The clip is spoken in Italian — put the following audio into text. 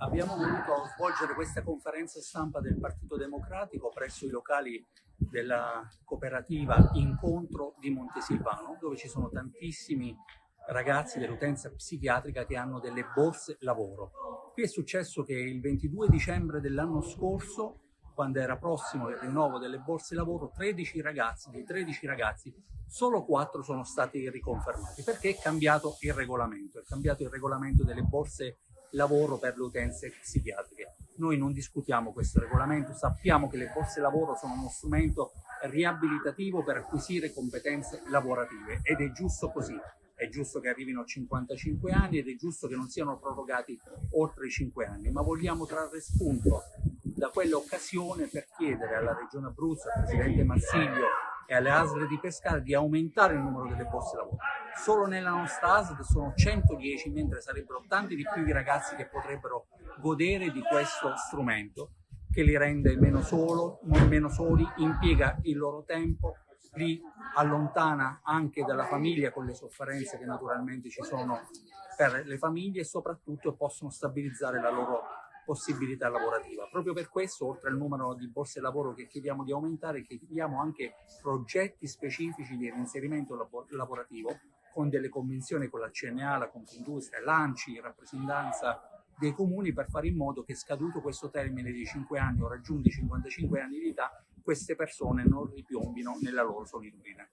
Abbiamo voluto svolgere questa conferenza stampa del Partito Democratico presso i locali della cooperativa Incontro di Montesilvano, dove ci sono tantissimi ragazzi dell'utenza psichiatrica che hanno delle borse lavoro. Qui è successo che il 22 dicembre dell'anno scorso, quando era prossimo il rinnovo delle borse lavoro, 13 ragazzi, dei 13 ragazzi, solo 4 sono stati riconfermati, perché è cambiato il regolamento, è cambiato il regolamento delle borse lavoro per le utenze psichiatriche. Noi non discutiamo questo regolamento, sappiamo che le borse lavoro sono uno strumento riabilitativo per acquisire competenze lavorative ed è giusto così. È giusto che arrivino a 55 anni ed è giusto che non siano prorogati oltre i 5 anni, ma vogliamo trarre spunto da quell'occasione per chiedere alla Regione Abruzzo, al Presidente Marsiglio e alle ASL di Pescara di aumentare il numero delle borse lavoro. Solo nella nostra ASL sono 110, mentre sarebbero tanti di più i ragazzi che potrebbero godere di questo strumento che li rende meno, solo, meno soli, impiega il loro tempo, li allontana anche dalla famiglia con le sofferenze che naturalmente ci sono per le famiglie e soprattutto possono stabilizzare la loro possibilità lavorativa. Proprio per questo, oltre al numero di borse lavoro che chiediamo di aumentare, chiediamo anche progetti specifici di reinserimento lavorativo con delle convenzioni con la CNA, la Confindustria, l'ANCI, rappresentanza dei comuni per fare in modo che scaduto questo termine di 5 anni o raggiunti 55 anni di età, queste persone non ripiombino nella loro solitudine.